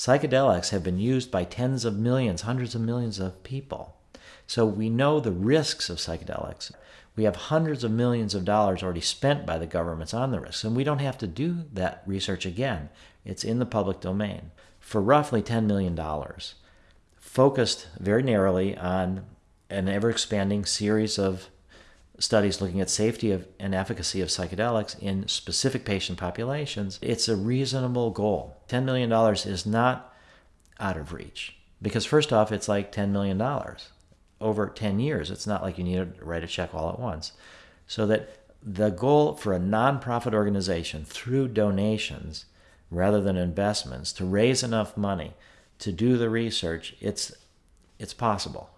Psychedelics have been used by tens of millions, hundreds of millions of people. So we know the risks of psychedelics. We have hundreds of millions of dollars already spent by the governments on the risks, and we don't have to do that research again. It's in the public domain for roughly $10 million, focused very narrowly on an ever expanding series of studies looking at safety of, and efficacy of psychedelics in specific patient populations, it's a reasonable goal. $10 million is not out of reach because, first off, it's like $10 million over 10 years. It's not like you need to write a check all at once. So that the goal for a nonprofit organization through donations rather than investments to raise enough money to do the research, it's, it's possible.